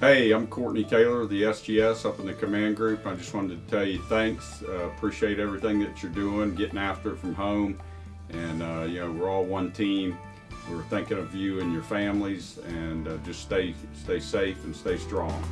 Hey, I'm Courtney Taylor, the SGS up in the command group. I just wanted to tell you thanks. Uh, appreciate everything that you're doing, getting after it from home. And, uh, you know, we're all one team. We're thinking of you and your families and uh, just stay, stay safe and stay strong.